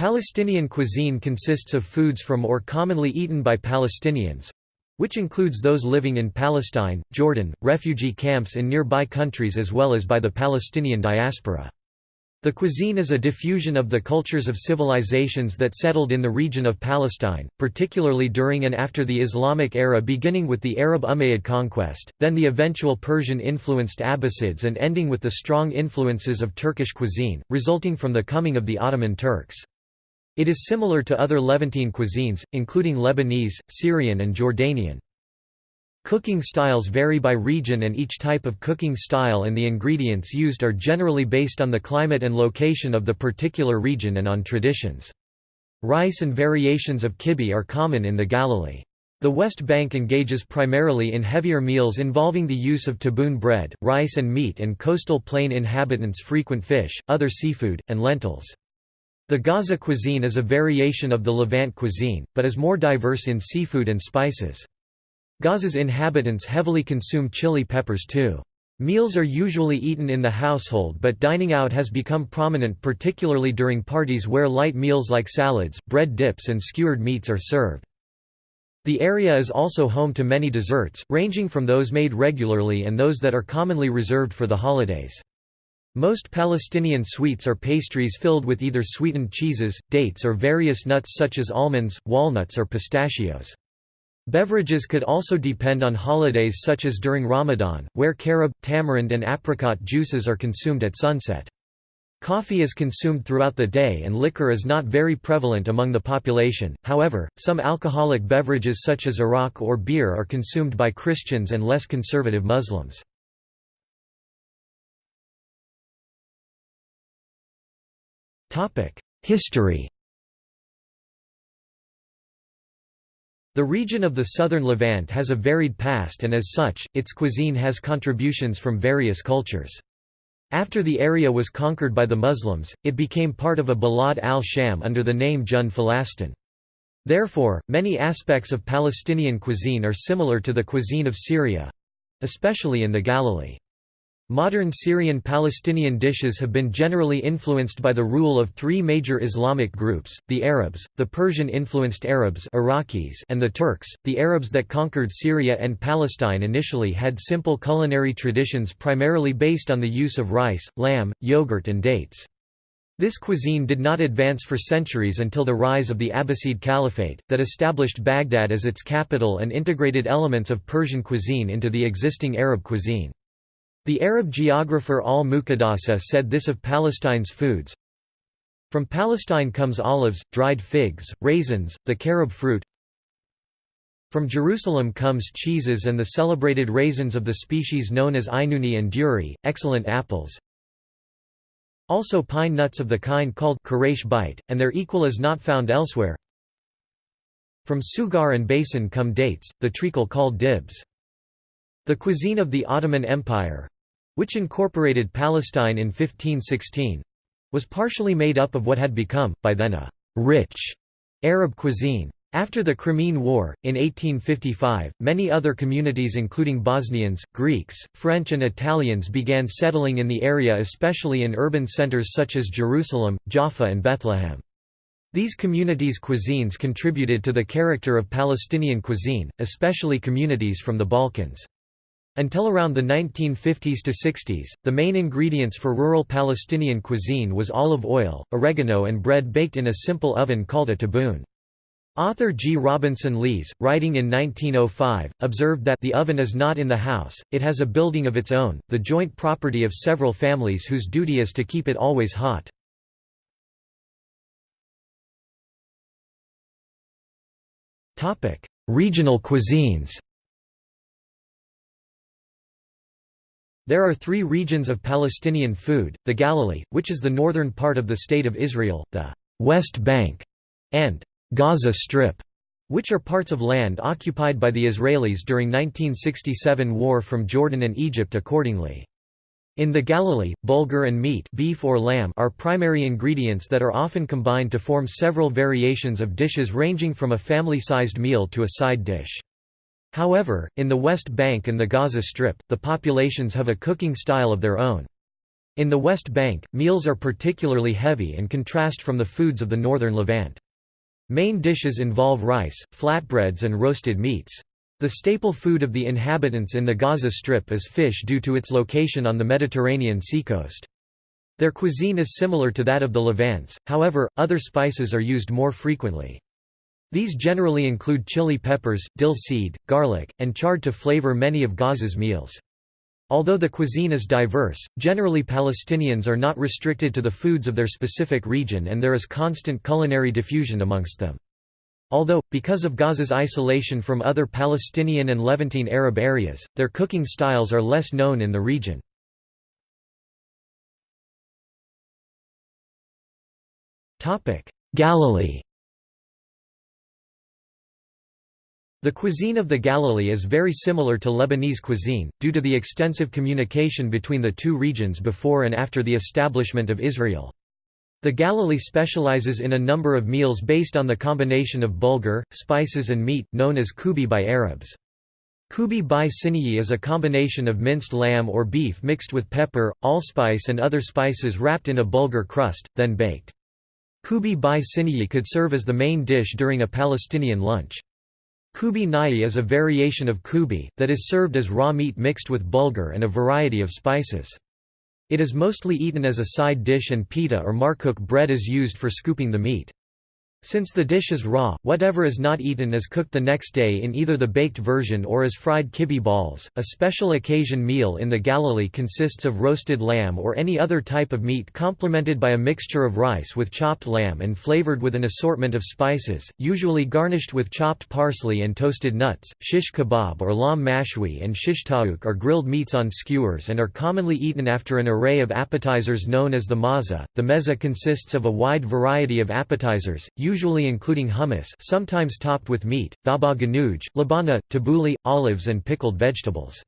Palestinian cuisine consists of foods from or commonly eaten by Palestinians—which includes those living in Palestine, Jordan, refugee camps in nearby countries as well as by the Palestinian diaspora. The cuisine is a diffusion of the cultures of civilizations that settled in the region of Palestine, particularly during and after the Islamic era beginning with the Arab Umayyad conquest, then the eventual Persian-influenced Abbasids and ending with the strong influences of Turkish cuisine, resulting from the coming of the Ottoman Turks. It is similar to other Levantine cuisines, including Lebanese, Syrian and Jordanian. Cooking styles vary by region and each type of cooking style and the ingredients used are generally based on the climate and location of the particular region and on traditions. Rice and variations of kibbeh are common in the Galilee. The West Bank engages primarily in heavier meals involving the use of taboon bread, rice and meat and coastal plain inhabitants frequent fish, other seafood, and lentils. The Gaza cuisine is a variation of the Levant cuisine, but is more diverse in seafood and spices. Gaza's inhabitants heavily consume chili peppers too. Meals are usually eaten in the household but dining out has become prominent particularly during parties where light meals like salads, bread dips and skewered meats are served. The area is also home to many desserts, ranging from those made regularly and those that are commonly reserved for the holidays. Most Palestinian sweets are pastries filled with either sweetened cheeses, dates or various nuts such as almonds, walnuts or pistachios. Beverages could also depend on holidays such as during Ramadan, where carob, tamarind and apricot juices are consumed at sunset. Coffee is consumed throughout the day and liquor is not very prevalent among the population, however, some alcoholic beverages such as arak or beer are consumed by Christians and less conservative Muslims. History The region of the southern Levant has a varied past and as such, its cuisine has contributions from various cultures. After the area was conquered by the Muslims, it became part of a Bilad al-Sham under the name Jund Filastin. Therefore, many aspects of Palestinian cuisine are similar to the cuisine of Syria—especially in the Galilee. Modern Syrian-Palestinian dishes have been generally influenced by the rule of three major Islamic groups, the Arabs, the Persian-influenced Arabs Iraqis and the Turks. The Arabs that conquered Syria and Palestine initially had simple culinary traditions primarily based on the use of rice, lamb, yogurt and dates. This cuisine did not advance for centuries until the rise of the Abbasid Caliphate, that established Baghdad as its capital and integrated elements of Persian cuisine into the existing Arab cuisine. The Arab geographer al-Muqaddasi said this of Palestine's foods, From Palestine comes olives, dried figs, raisins, the carob fruit. From Jerusalem comes cheeses and the celebrated raisins of the species known as Ainuni and Duri, excellent apples. Also pine nuts of the kind called Quraysh bite, and their equal is not found elsewhere. From Sughar and Baisan come dates, the treacle called dibs. The cuisine of the Ottoman Empire—which incorporated Palestine in 1516—was partially made up of what had become, by then a «rich» Arab cuisine. After the Crimean War, in 1855, many other communities including Bosnians, Greeks, French and Italians began settling in the area especially in urban centers such as Jerusalem, Jaffa and Bethlehem. These communities' cuisines contributed to the character of Palestinian cuisine, especially communities from the Balkans. Until around the 1950s to 60s, the main ingredients for rural Palestinian cuisine was olive oil, oregano and bread baked in a simple oven called a taboon. Author G. Robinson Lees, writing in 1905, observed that the oven is not in the house, it has a building of its own, the joint property of several families whose duty is to keep it always hot. Regional cuisines There are three regions of Palestinian food, the Galilee, which is the northern part of the State of Israel, the West Bank, and Gaza Strip, which are parts of land occupied by the Israelis during 1967 war from Jordan and Egypt accordingly. In the Galilee, bulgur and meat beef or lamb are primary ingredients that are often combined to form several variations of dishes ranging from a family-sized meal to a side dish. However, in the West Bank and the Gaza Strip, the populations have a cooking style of their own. In the West Bank, meals are particularly heavy and contrast from the foods of the northern Levant. Main dishes involve rice, flatbreads and roasted meats. The staple food of the inhabitants in the Gaza Strip is fish due to its location on the Mediterranean seacoast. Their cuisine is similar to that of the Levants, however, other spices are used more frequently. These generally include chili peppers, dill seed, garlic, and chard to flavor many of Gaza's meals. Although the cuisine is diverse, generally Palestinians are not restricted to the foods of their specific region and there is constant culinary diffusion amongst them. Although, because of Gaza's isolation from other Palestinian and Levantine Arab areas, their cooking styles are less known in the region. Galilee The cuisine of the Galilee is very similar to Lebanese cuisine, due to the extensive communication between the two regions before and after the establishment of Israel. The Galilee specializes in a number of meals based on the combination of bulgur, spices and meat, known as kubi by Arabs. Kubi by siniyi is a combination of minced lamb or beef mixed with pepper, allspice and other spices wrapped in a bulgur crust, then baked. Kubi by siniyi could serve as the main dish during a Palestinian lunch. Kubi nai is a variation of kubi, that is served as raw meat mixed with bulgur and a variety of spices. It is mostly eaten as a side dish and pita or markook bread is used for scooping the meat. Since the dish is raw, whatever is not eaten is cooked the next day in either the baked version or as fried kibbe balls. A special occasion meal in the Galilee consists of roasted lamb or any other type of meat complemented by a mixture of rice with chopped lamb and flavored with an assortment of spices, usually garnished with chopped parsley and toasted nuts. Shish kebab or lam mashwi and shish taouk are grilled meats on skewers and are commonly eaten after an array of appetizers known as the maza. The meza consists of a wide variety of appetizers, including hummus sometimes topped with meat, baba ganoush, labana, tabbouleh, olives and pickled vegetables.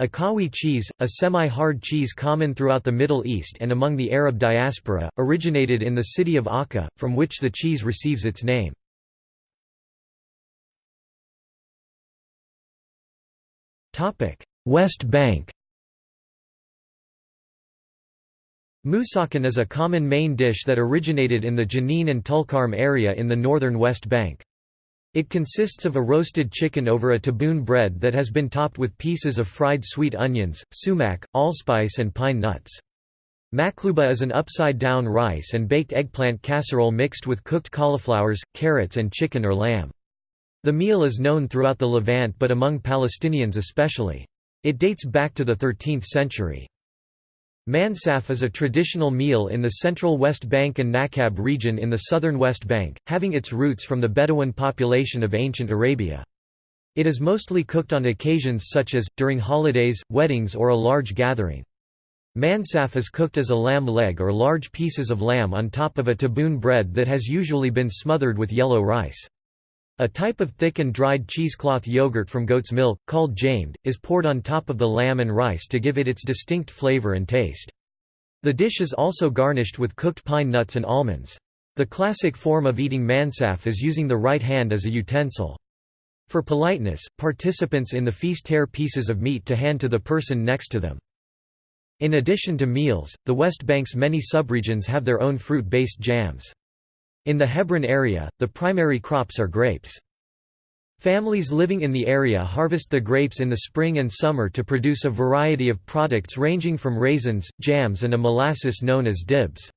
Akawi cheese, a semi-hard cheese common throughout the Middle East and among the Arab diaspora, originated in the city of Akka, from which the cheese receives its name. West Bank Musakhan is a common main dish that originated in the Jenin and Tulkarm area in the northern West Bank. It consists of a roasted chicken over a taboon bread that has been topped with pieces of fried sweet onions, sumac, allspice and pine nuts. Makluba is an upside-down rice and baked eggplant casserole mixed with cooked cauliflowers, carrots and chicken or lamb. The meal is known throughout the Levant but among Palestinians especially. It dates back to the 13th century. Mansaf is a traditional meal in the central West Bank and Nakab region in the southern West Bank, having its roots from the Bedouin population of ancient Arabia. It is mostly cooked on occasions such as, during holidays, weddings or a large gathering. Mansaf is cooked as a lamb leg or large pieces of lamb on top of a taboon bread that has usually been smothered with yellow rice. A type of thick and dried cheesecloth yogurt from goat's milk, called jamed, is poured on top of the lamb and rice to give it its distinct flavor and taste. The dish is also garnished with cooked pine nuts and almonds. The classic form of eating mansaf is using the right hand as a utensil. For politeness, participants in the feast tear pieces of meat to hand to the person next to them. In addition to meals, the West Bank's many subregions have their own fruit-based jams. In the Hebron area, the primary crops are grapes. Families living in the area harvest the grapes in the spring and summer to produce a variety of products ranging from raisins, jams and a molasses known as dibs.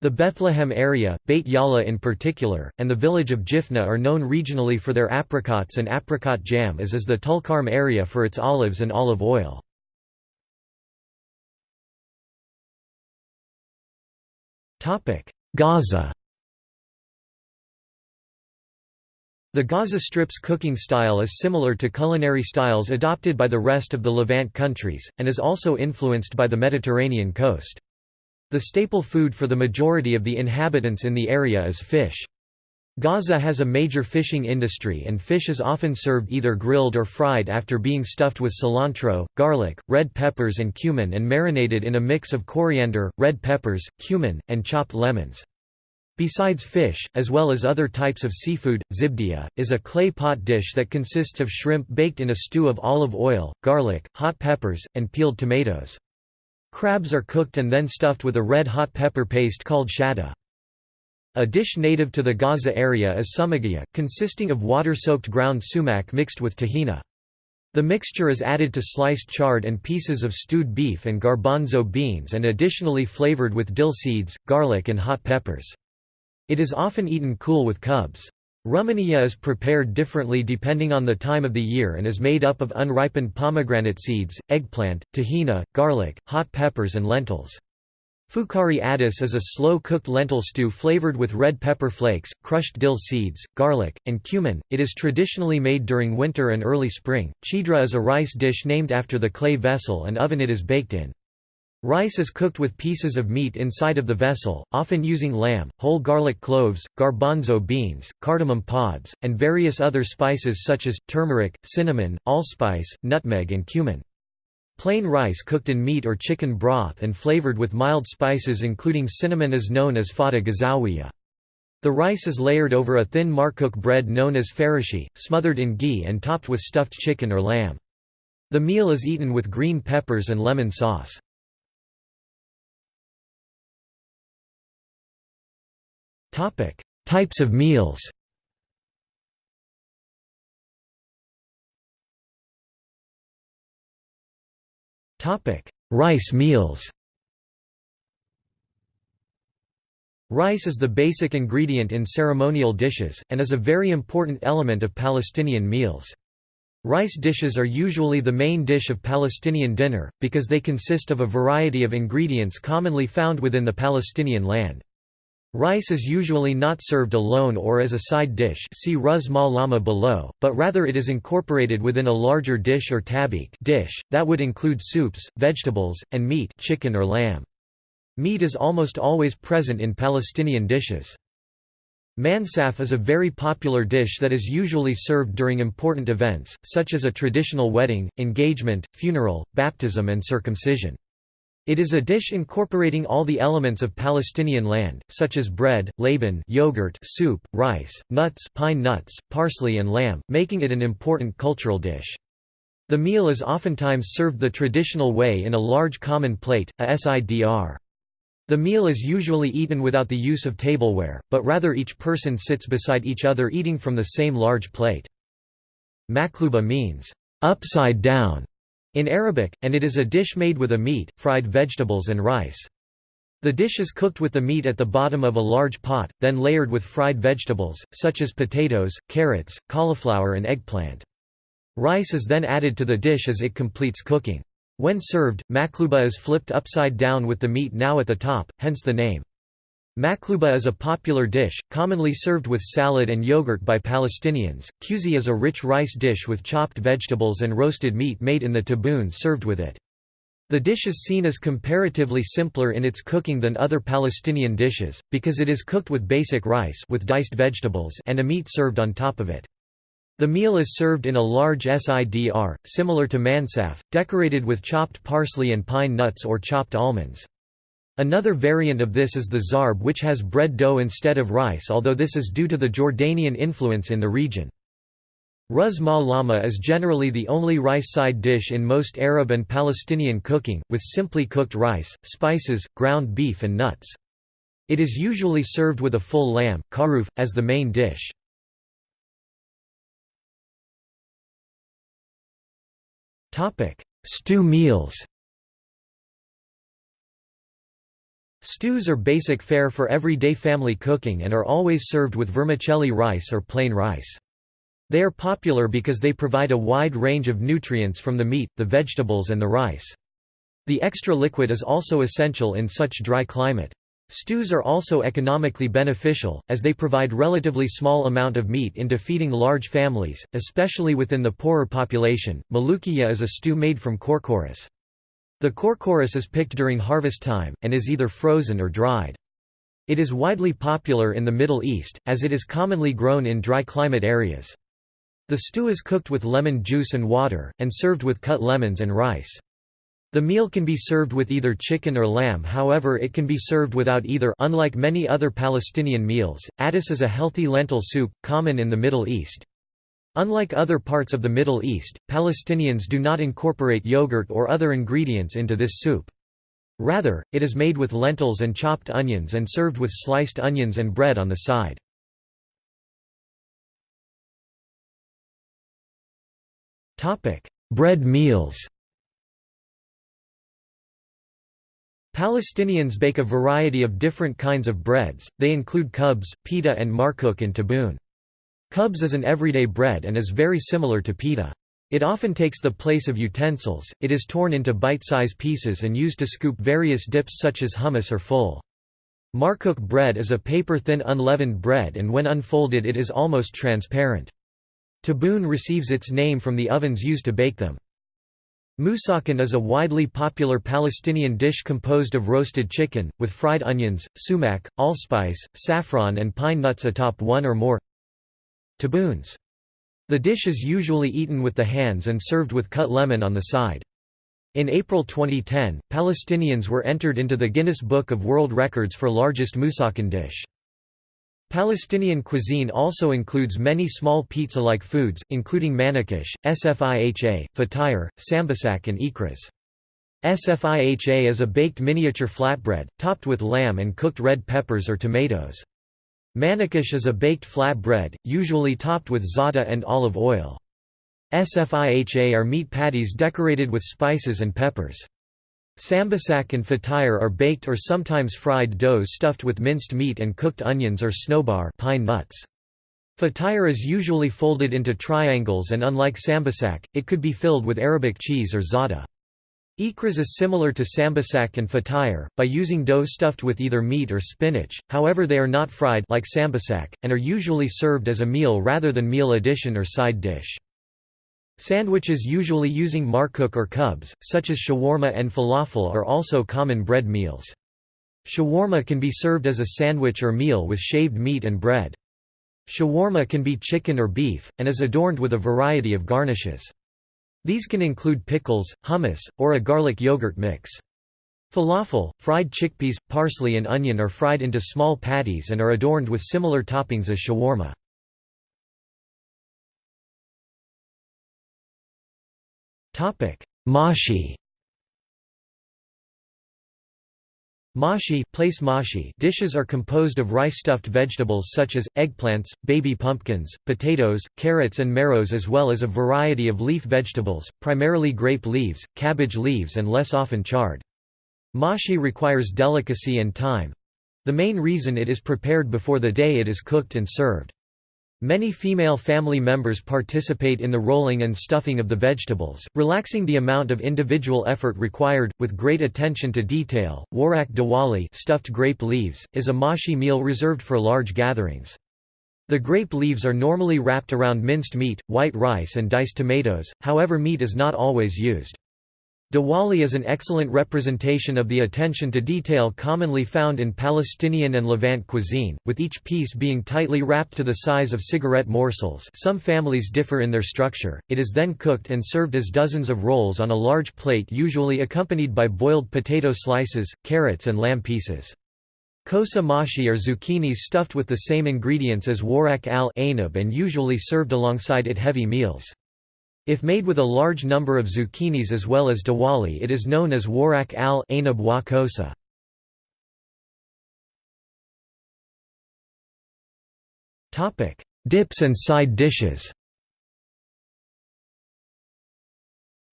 The Bethlehem area, Beit Jala in particular, and the village of Jifna are known regionally for their apricots and apricot jam as is the Tulkarm area for its olives and olive oil. Gaza The Gaza Strip's cooking style is similar to culinary styles adopted by the rest of the Levant countries, and is also influenced by the Mediterranean coast. The staple food for the majority of the inhabitants in the area is fish. Gaza has a major fishing industry and fish is often served either grilled or fried after being stuffed with cilantro, garlic, red peppers and cumin and marinated in a mix of coriander, red peppers, cumin, and chopped lemons. Besides fish, as well as other types of seafood, zibdia, is a clay pot dish that consists of shrimp baked in a stew of olive oil, garlic, hot peppers, and peeled tomatoes. Crabs are cooked and then stuffed with a red hot pepper paste called shada. A dish native to the Gaza area is sumagiyah, consisting of water-soaked ground sumac mixed with tahina. The mixture is added to sliced chard and pieces of stewed beef and garbanzo beans and additionally flavored with dill seeds, garlic and hot peppers. It is often eaten cool with cubs. Rumaniya is prepared differently depending on the time of the year and is made up of unripened pomegranate seeds, eggplant, tahina, garlic, hot peppers and lentils. Fukari addis is a slow-cooked lentil stew flavored with red pepper flakes, crushed dill seeds, garlic, and cumin. It is traditionally made during winter and early spring. Chidra is a rice dish named after the clay vessel and oven it is baked in. Rice is cooked with pieces of meat inside of the vessel, often using lamb, whole garlic cloves, garbanzo beans, cardamom pods, and various other spices such as, turmeric, cinnamon, allspice, nutmeg and cumin. Plain rice cooked in meat or chicken broth and flavored with mild spices including cinnamon is known as fata gazawiya. The rice is layered over a thin markook bread known as farashi, smothered in ghee and topped with stuffed chicken or lamb. The meal is eaten with green peppers and lemon sauce. Types of meals Topic: Rice meals Rice is the basic ingredient in ceremonial dishes, and is a very important element of Palestinian meals. Rice dishes are usually the main dish of Palestinian dinner, because they consist of a variety of ingredients commonly found within the Palestinian land. Rice is usually not served alone or as a side dish see Ruz Lama below, but rather it is incorporated within a larger dish or tabik dish, that would include soups, vegetables, and meat chicken or lamb. Meat is almost always present in Palestinian dishes. Mansaf is a very popular dish that is usually served during important events, such as a traditional wedding, engagement, funeral, baptism and circumcision. It is a dish incorporating all the elements of Palestinian land, such as bread, laban yogurt, soup, rice, nuts pine nuts, parsley and lamb, making it an important cultural dish. The meal is oftentimes served the traditional way in a large common plate, a sidr. The meal is usually eaten without the use of tableware, but rather each person sits beside each other eating from the same large plate. Makluba means, upside down, in Arabic, and it is a dish made with a meat, fried vegetables and rice. The dish is cooked with the meat at the bottom of a large pot, then layered with fried vegetables, such as potatoes, carrots, cauliflower and eggplant. Rice is then added to the dish as it completes cooking. When served, makluba is flipped upside down with the meat now at the top, hence the name. Makluba is a popular dish, commonly served with salad and yogurt by Palestinians. Kuzi is a rich rice dish with chopped vegetables and roasted meat made in the taboon served with it. The dish is seen as comparatively simpler in its cooking than other Palestinian dishes, because it is cooked with basic rice with diced vegetables and a meat served on top of it. The meal is served in a large sidr, similar to mansaf, decorated with chopped parsley and pine nuts or chopped almonds. Another variant of this is the zarb which has bread dough instead of rice although this is due to the Jordanian influence in the region. Ruz ma lama is generally the only rice side dish in most Arab and Palestinian cooking, with simply cooked rice, spices, ground beef and nuts. It is usually served with a full lamb, karuf, as the main dish. Stew meals Stews are basic fare for everyday family cooking and are always served with vermicelli rice or plain rice. They are popular because they provide a wide range of nutrients from the meat, the vegetables and the rice. The extra liquid is also essential in such dry climate. Stews are also economically beneficial, as they provide relatively small amount of meat into feeding large families, especially within the poorer population. Malukiya is a stew made from corchorus. The corchorus is picked during harvest time, and is either frozen or dried. It is widely popular in the Middle East, as it is commonly grown in dry climate areas. The stew is cooked with lemon juice and water, and served with cut lemons and rice. The meal can be served with either chicken or lamb however it can be served without either unlike many other Palestinian meals, addis is a healthy lentil soup, common in the Middle East. Unlike other parts of the Middle East, Palestinians do not incorporate yogurt or other ingredients into this soup. Rather, it is made with lentils and chopped onions and served with sliced onions and bread on the side. Bread meals Palestinians bake a variety of different kinds of breads, they include kubs, pita and markook and taboon. Kubs is an everyday bread and is very similar to pita. It often takes the place of utensils, it is torn into bite-size pieces and used to scoop various dips such as hummus or ful. Markook bread is a paper-thin unleavened bread and when unfolded it is almost transparent. Taboon receives its name from the ovens used to bake them. Musakhan is a widely popular Palestinian dish composed of roasted chicken, with fried onions, sumac, allspice, saffron and pine nuts atop one or more taboons. The dish is usually eaten with the hands and served with cut lemon on the side. In April 2010, Palestinians were entered into the Guinness Book of World Records for largest musakhan dish. Palestinian cuisine also includes many small pizza-like foods, including manakish, sfiha, fatayr, sambasak and ikras. Sfiha is a baked miniature flatbread, topped with lamb and cooked red peppers or tomatoes. Manakish is a baked flatbread, usually topped with za'atar and olive oil. Sfiha are meat patties decorated with spices and peppers. Sambasak and fatayr are baked or sometimes fried doughs stuffed with minced meat and cooked onions or snowbar pine nuts. Fatayr is usually folded into triangles and unlike sambasak, it could be filled with Arabic cheese or za'atar. Ikras is similar to sambasak and fatayr, by using dough stuffed with either meat or spinach, however they are not fried like sambasak, and are usually served as a meal rather than meal addition or side dish. Sandwiches usually using markook or kubs, such as shawarma and falafel are also common bread meals. Shawarma can be served as a sandwich or meal with shaved meat and bread. Shawarma can be chicken or beef, and is adorned with a variety of garnishes. These can include pickles, hummus, or a garlic yogurt mix. Falafel, fried chickpeas, parsley and onion are fried into small patties and are adorned with similar toppings as shawarma. Mashi Mashi, place mashi dishes are composed of rice-stuffed vegetables such as, eggplants, baby pumpkins, potatoes, carrots and marrows as well as a variety of leaf vegetables, primarily grape leaves, cabbage leaves and less often chard. Mashi requires delicacy and time—the main reason it is prepared before the day it is cooked and served. Many female family members participate in the rolling and stuffing of the vegetables, relaxing the amount of individual effort required, with great attention to detail. Warak dawali stuffed grape leaves, is a mashi meal reserved for large gatherings. The grape leaves are normally wrapped around minced meat, white rice and diced tomatoes, however meat is not always used. Dawali is an excellent representation of the attention to detail commonly found in Palestinian and Levant cuisine, with each piece being tightly wrapped to the size of cigarette morsels some families differ in their structure, it is then cooked and served as dozens of rolls on a large plate usually accompanied by boiled potato slices, carrots and lamb pieces. Kosa mashi are zucchinis stuffed with the same ingredients as warak al and usually served alongside it heavy meals. If made with a large number of zucchinis as well as dawali it is known as warak al wa kosa. Dips and side dishes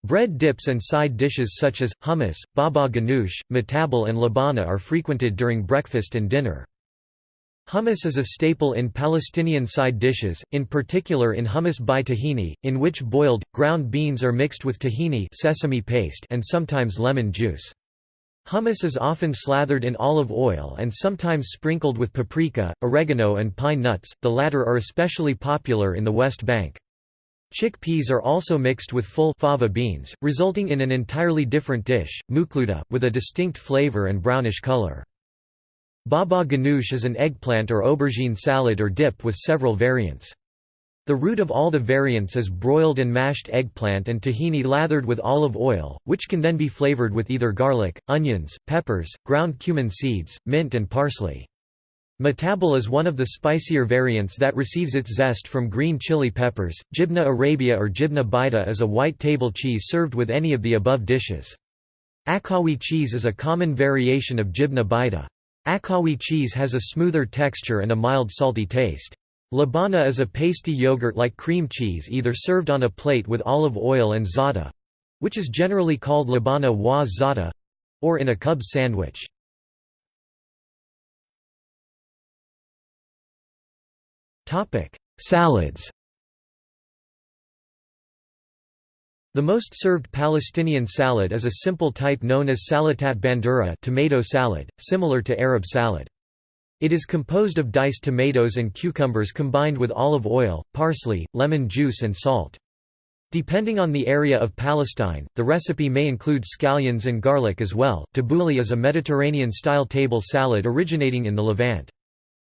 Bread dips and side dishes such as, hummus, baba ganoush, matabal and labana are frequented during breakfast and dinner. Hummus is a staple in Palestinian side dishes, in particular in hummus by tahini, in which boiled, ground beans are mixed with tahini sesame paste and sometimes lemon juice. Hummus is often slathered in olive oil and sometimes sprinkled with paprika, oregano and pine nuts, the latter are especially popular in the West Bank. Chickpeas are also mixed with full fava beans, resulting in an entirely different dish, mukluta, with a distinct flavor and brownish color. Baba ganoush is an eggplant or aubergine salad or dip with several variants. The root of all the variants is broiled and mashed eggplant and tahini lathered with olive oil, which can then be flavored with either garlic, onions, peppers, ground cumin seeds, mint and parsley. Matabal is one of the spicier variants that receives its zest from green chili peppers. Jibna arabia or jibna baida is a white table cheese served with any of the above dishes. Akawi cheese is a common variation of jibna baida. Akawi cheese has a smoother texture and a mild salty taste. Labana is a pasty yogurt-like cream cheese either served on a plate with olive oil and za'atar—which is generally called labana wa za'atar—or in a cub sandwich. Salads The most served Palestinian salad is a simple type known as salatat bandura tomato salad, similar to Arab salad. It is composed of diced tomatoes and cucumbers combined with olive oil, parsley, lemon juice and salt. Depending on the area of Palestine, the recipe may include scallions and garlic as well. Tabbouleh is a Mediterranean-style table salad originating in the Levant.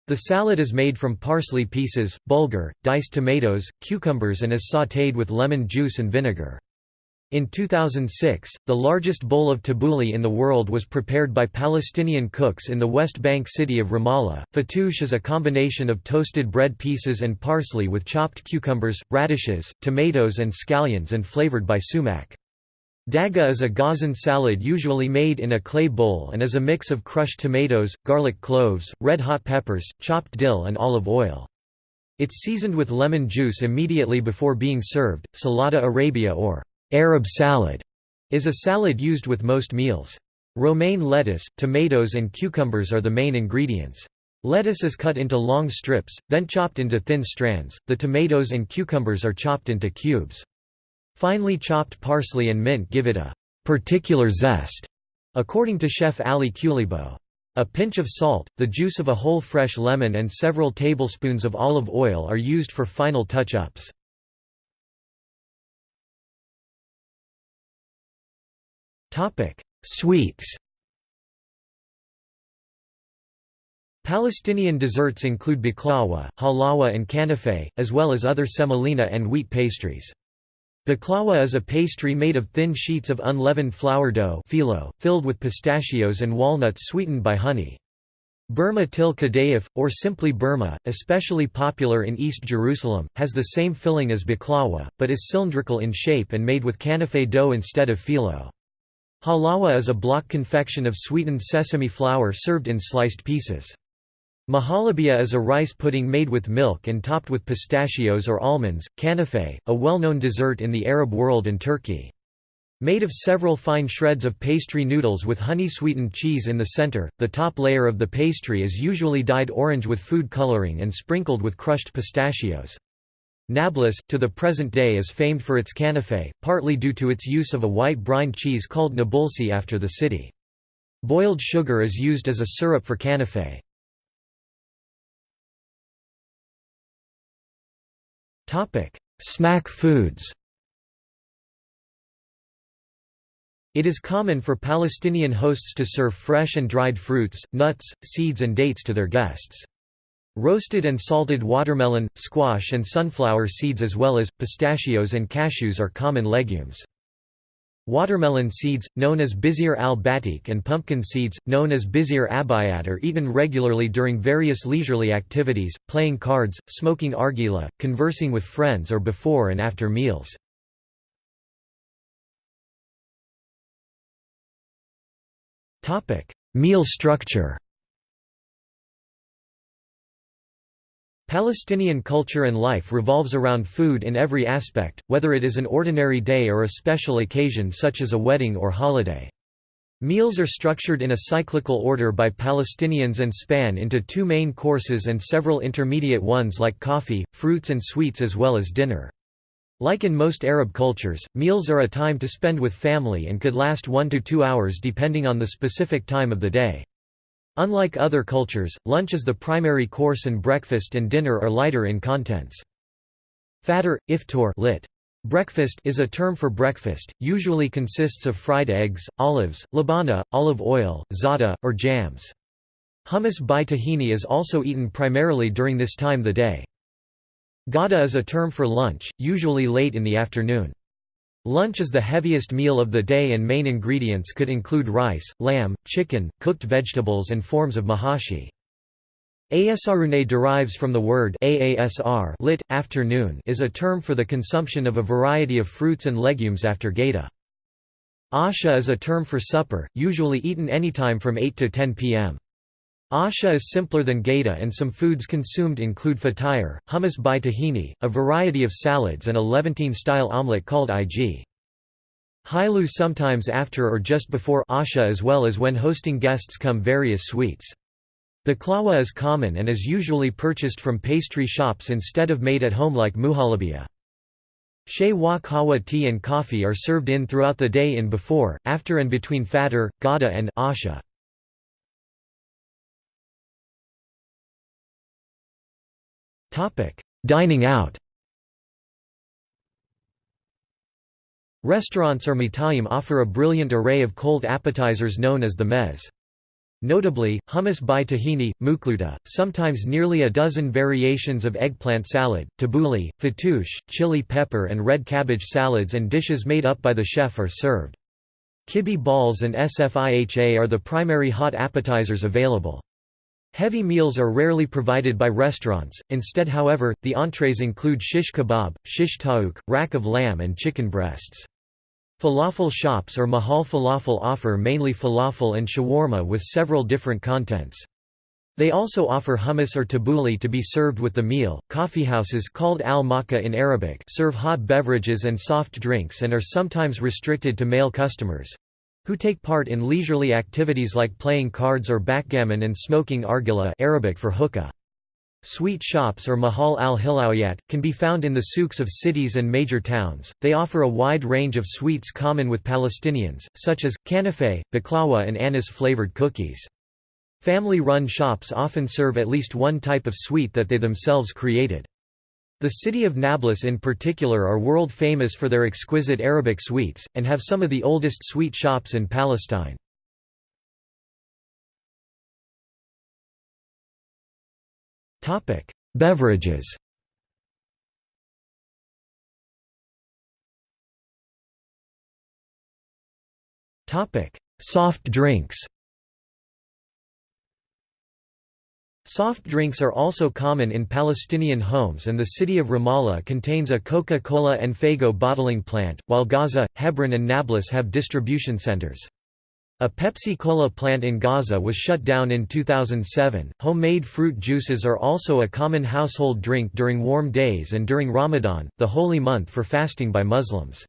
The salad is made from parsley pieces, bulgur, diced tomatoes, cucumbers and is sautéed with lemon juice and vinegar. In 2006, the largest bowl of tabbouleh in the world was prepared by Palestinian cooks in the West Bank city of Ramallah. Fattoush is a combination of toasted bread pieces and parsley with chopped cucumbers, radishes, tomatoes and scallions and flavored by sumac. Dagga is a Gazan salad usually made in a clay bowl and is a mix of crushed tomatoes, garlic cloves, red hot peppers, chopped dill and olive oil. It's seasoned with lemon juice immediately before being served. Salada Arabia or Arab salad is a salad used with most meals. Romaine lettuce, tomatoes and cucumbers are the main ingredients. Lettuce is cut into long strips, then chopped into thin strands, the tomatoes and cucumbers are chopped into cubes. Finely chopped parsley and mint give it a particular zest, according to chef Ali Qulibo. A pinch of salt, the juice of a whole fresh lemon and several tablespoons of olive oil are used for final touch-ups. Sweets Palestinian desserts include baklawa, halawa and kanafe, as well as other semolina and wheat pastries. Baklawa is a pastry made of thin sheets of unleavened flour dough phyllo, filled with pistachios and walnuts sweetened by honey. Burma til kadayif, or simply Burma, especially popular in East Jerusalem, has the same filling as baklawa, but is cylindrical in shape and made with kanafe dough instead of phyllo. Halawa is a block confection of sweetened sesame flour served in sliced pieces. Mahalabia is a rice pudding made with milk and topped with pistachios or almonds. Kanafe, a well-known dessert in the Arab world and Turkey. Made of several fine shreds of pastry noodles with honey-sweetened cheese in the center, the top layer of the pastry is usually dyed orange with food coloring and sprinkled with crushed pistachios. Nablus, to the present day is famed for its kanafe, partly due to its use of a white brine cheese called nabulsi after the city. Boiled sugar is used as a syrup for kanafe. Snack foods It is common for Palestinian hosts to serve fresh and dried fruits, nuts, seeds and dates to their guests. Roasted and salted watermelon, squash and sunflower seeds as well as, pistachios and cashews are common legumes. Watermelon seeds, known as bizir al-batik and pumpkin seeds, known as bizir abayat are eaten regularly during various leisurely activities, playing cards, smoking argila, conversing with friends or before and after meals. Meal structure Palestinian culture and life revolves around food in every aspect, whether it is an ordinary day or a special occasion such as a wedding or holiday. Meals are structured in a cyclical order by Palestinians and span into two main courses and several intermediate ones like coffee, fruits and sweets as well as dinner. Like in most Arab cultures, meals are a time to spend with family and could last one to two hours depending on the specific time of the day. Unlike other cultures, lunch is the primary course and breakfast and dinner are lighter in contents. Fatter, iftar lit. Breakfast is a term for breakfast, usually consists of fried eggs, olives, labana, olive oil, za'atar, or jams. Hummus by tahini is also eaten primarily during this time the day. Gada is a term for lunch, usually late in the afternoon. Lunch is the heaviest meal of the day and main ingredients could include rice, lamb, chicken, cooked vegetables and forms of mahashi. Asarune derives from the word aasr lit, afternoon is a term for the consumption of a variety of fruits and legumes after Gada. Asha is a term for supper, usually eaten anytime from 8 to 10 p.m. Asha is simpler than Geda and some foods consumed include fatire, hummus by tahini, a variety of salads and a Levantine-style omelette called ig. Hailu sometimes after or just before Asha as well as when hosting guests come various sweets. Baklawa is common and is usually purchased from pastry shops instead of made at home like muhalabia. Shea wa kawa tea and coffee are served in throughout the day in before, after and between fatir, gada and asha. Dining out Restaurants or mitayim offer a brilliant array of cold appetizers known as the mez. Notably, hummus by tahini, mukluta, sometimes nearly a dozen variations of eggplant salad, tabbouleh, fattoush, chili pepper and red cabbage salads and dishes made up by the chef are served. Kibbeh balls and sfiha are the primary hot appetizers available. Heavy meals are rarely provided by restaurants, instead however, the entrees include shish kebab, shish taouk, rack of lamb and chicken breasts. Falafel shops or mahal falafel offer mainly falafel and shawarma with several different contents. They also offer hummus or tabbouleh to be served with the meal. Coffeehouses called al-Makka in Arabic serve hot beverages and soft drinks and are sometimes restricted to male customers who take part in leisurely activities like playing cards or backgammon and smoking argila Arabic for hookah. Sweet shops or mahal al-hilawiyat, can be found in the souks of cities and major towns. They offer a wide range of sweets common with Palestinians, such as, kanafe, baklawa and anise-flavored cookies. Family-run shops often serve at least one type of sweet that they themselves created. The city of Nablus in particular are world famous for their exquisite Arabic sweets, and have some of the oldest sweet shops in Palestine. Beverages Soft drinks Soft drinks are also common in Palestinian homes and the city of Ramallah contains a Coca-Cola and Faygo bottling plant, while Gaza, Hebron and Nablus have distribution centers. A Pepsi-Cola plant in Gaza was shut down in 2007. Homemade fruit juices are also a common household drink during warm days and during Ramadan, the holy month for fasting by Muslims.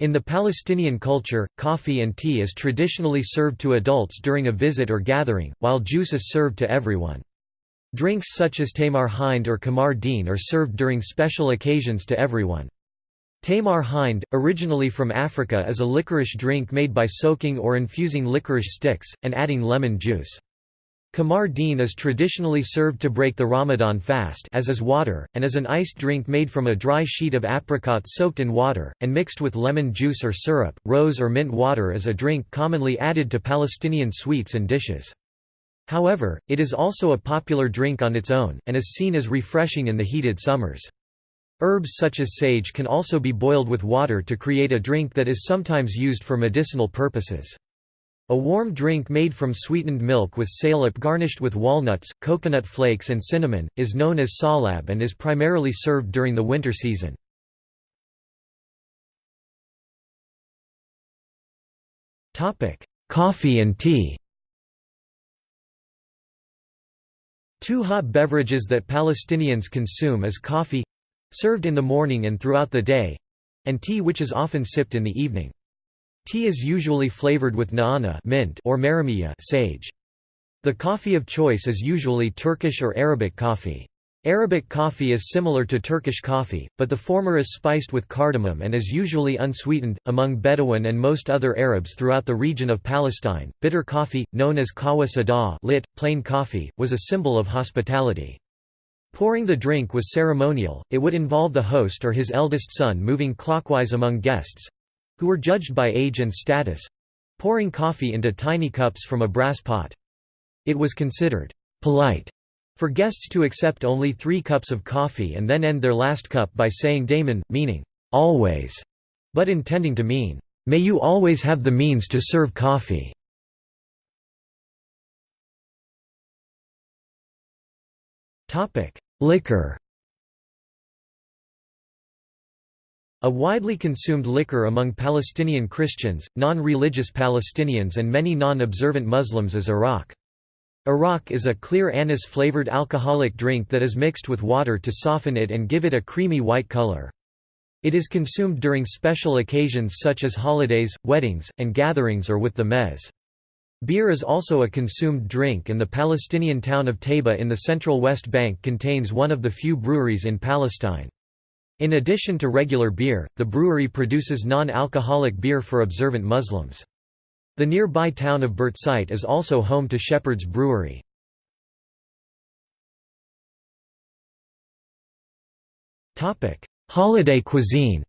In the Palestinian culture, coffee and tea is traditionally served to adults during a visit or gathering, while juice is served to everyone. Drinks such as Tamar Hind or Kamar Deen are served during special occasions to everyone. Tamar Hind, originally from Africa is a licorice drink made by soaking or infusing licorice sticks, and adding lemon juice. Kamar Deen is traditionally served to break the Ramadan fast as is water, and is an iced drink made from a dry sheet of apricot soaked in water, and mixed with lemon juice or syrup. Rose or mint water is a drink commonly added to Palestinian sweets and dishes. However, it is also a popular drink on its own, and is seen as refreshing in the heated summers. Herbs such as sage can also be boiled with water to create a drink that is sometimes used for medicinal purposes. A warm drink made from sweetened milk with salep garnished with walnuts, coconut flakes and cinnamon, is known as salab and is primarily served during the winter season. Coffee and tea Two hot beverages that Palestinians consume is coffee—served in the morning and throughout the day—and tea which is often sipped in the evening. Tea is usually flavored with na'ana mint or maramiya sage. The coffee of choice is usually Turkish or Arabic coffee. Arabic coffee is similar to Turkish coffee, but the former is spiced with cardamom and is usually unsweetened. Among Bedouin and most other Arabs throughout the region of Palestine, bitter coffee, known as kawa sada, lit, plain coffee, was a symbol of hospitality. Pouring the drink was ceremonial, it would involve the host or his eldest son moving clockwise among guests who were judged by age and status pouring coffee into tiny cups from a brass pot. It was considered polite for guests to accept only three cups of coffee and then end their last cup by saying daimon, meaning, always, but intending to mean, may you always have the means to serve coffee. Liquor A widely consumed liquor among Palestinian Christians, non-religious Palestinians and many non-observant Muslims is arak. Arak is a clear anise-flavored alcoholic drink that is mixed with water to soften it and give it a creamy white color. It is consumed during special occasions such as holidays, weddings, and gatherings or with the mez. Beer is also a consumed drink and the Palestinian town of Taybeh in the central West Bank contains one of the few breweries in Palestine. In addition to regular beer, the brewery produces non-alcoholic beer for observant Muslims. The nearby town of Birzeit is also home to Shepherd's Brewery. Holiday cuisine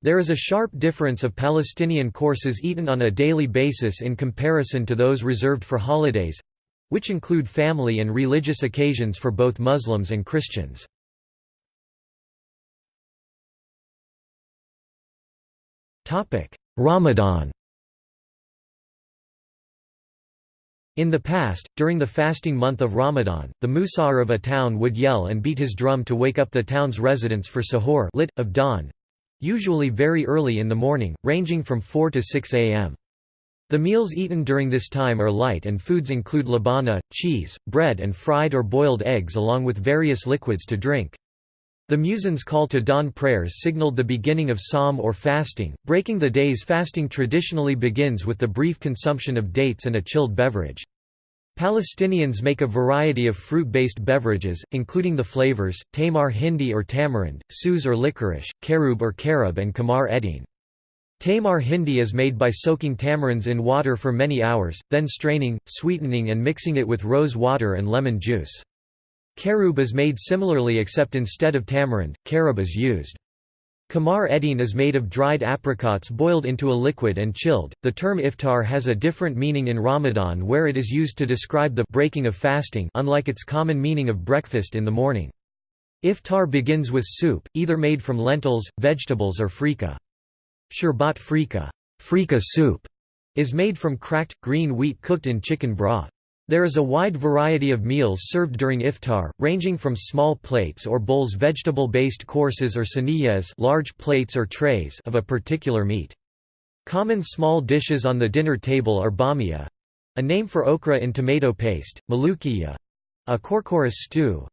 There is a sharp difference of Palestinian courses eaten on a daily basis in comparison to those reserved for holidays—which include family and religious occasions for both Muslims and Christians. Ramadan In the past, during the fasting month of Ramadan, the musar of a town would yell and beat his drum to wake up the town's residents for sahur lit, of dawn, usually very early in the morning, ranging from 4 to 6 am. The meals eaten during this time are light and foods include labana, cheese, bread and fried or boiled eggs along with various liquids to drink. The muezzin's call to dawn prayers signaled the beginning of sawm or fasting. Breaking the day's fasting traditionally begins with the brief consumption of dates and a chilled beverage. Palestinians make a variety of fruit-based beverages, including the flavors, tamar hindi or tamarind, suz or licorice, caroub or carob and kamar edin. Tamar hindi is made by soaking tamarinds in water for many hours, then straining, sweetening and mixing it with rose water and lemon juice. Caroub is made similarly except instead of tamarind, carob is used. Kamar edin is made of dried apricots boiled into a liquid and chilled. The term iftar has a different meaning in Ramadan where it is used to describe the breaking of fasting unlike its common meaning of breakfast in the morning. Iftar begins with soup, either made from lentils, vegetables or freekeh. Sherbat freekeh, freekeh soup, is made from cracked, green wheat cooked in chicken broth. There is a wide variety of meals served during iftar, ranging from small plates or bowls vegetable-based courses or saniyas large plates or trays of a particular meat. Common small dishes on the dinner table are bamia—a name for okra in tomato paste, malukiya—a corchorus stew,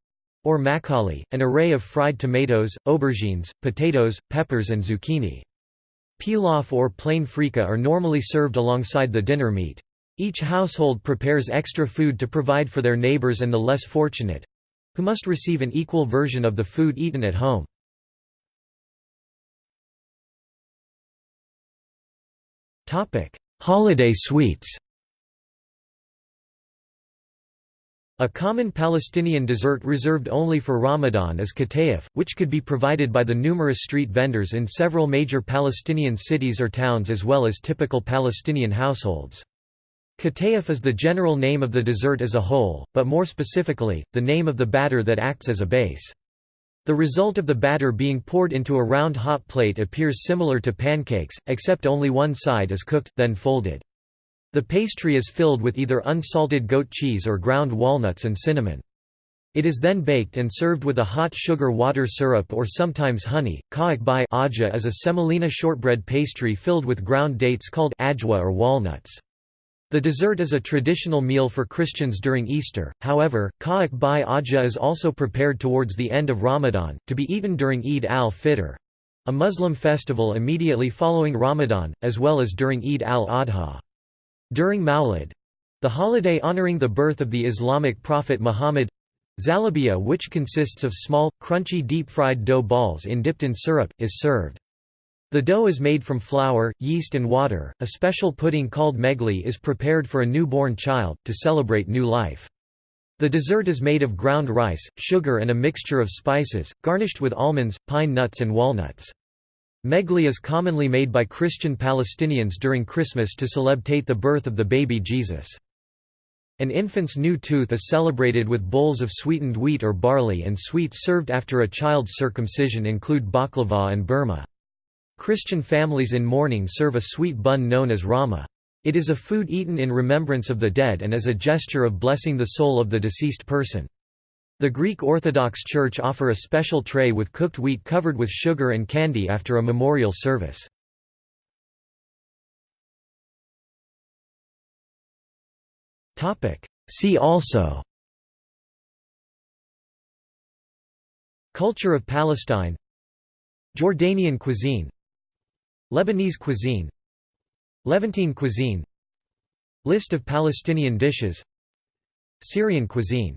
or maqali, an array of fried tomatoes, aubergines, potatoes, peppers and zucchini. Pilaf or plain freekeh are normally served alongside the dinner meat. Each household prepares extra food to provide for their neighbors and the less fortunate—who must receive an equal version of the food eaten at home. Holiday sweets A common Palestinian dessert reserved only for Ramadan is katayef, which could be provided by the numerous street vendors in several major Palestinian cities or towns as well as typical Palestinian households. Katayef is the general name of the dessert as a whole, but more specifically, the name of the batter that acts as a base. The result of the batter being poured into a round hot plate appears similar to pancakes, except only one side is cooked, then folded. The pastry is filled with either unsalted goat cheese or ground walnuts and cinnamon. It is then baked and served with a hot sugar water syrup or sometimes honey. Kaak bai is a semolina shortbread pastry filled with ground dates called ajwa or walnuts. The dessert is a traditional meal for Christians during Easter, however, ka'ak bai ajwa is also prepared towards the end of Ramadan, to be eaten during Eid al-Fitr, a Muslim festival immediately following Ramadan, as well as during Eid al-Adha. During Mawlid, the holiday honoring the birth of the Islamic prophet Muhammad, zalabia which consists of small, crunchy deep-fried dough balls in dipped in syrup, is served. The dough is made from flour, yeast and water. A special pudding called meghli is prepared for a newborn child, to celebrate new life. The dessert is made of ground rice, sugar and a mixture of spices, garnished with almonds, pine nuts and walnuts. Meghli is commonly made by Christian Palestinians during Christmas to celebrate the birth of the baby Jesus. An infant's new tooth is celebrated with bowls of sweetened wheat or barley and sweets served after a child's circumcision include baklava and burma. Christian families in mourning serve a sweet bun known as rama. It is a food eaten in remembrance of the dead and as a gesture of blessing the soul of the deceased person. The Greek Orthodox Church offer a special tray with cooked wheat covered with sugar and candy after a memorial service. See also Culture of Palestine Jordanian cuisine Lebanese cuisine Levantine cuisine List of Palestinian dishes Syrian cuisine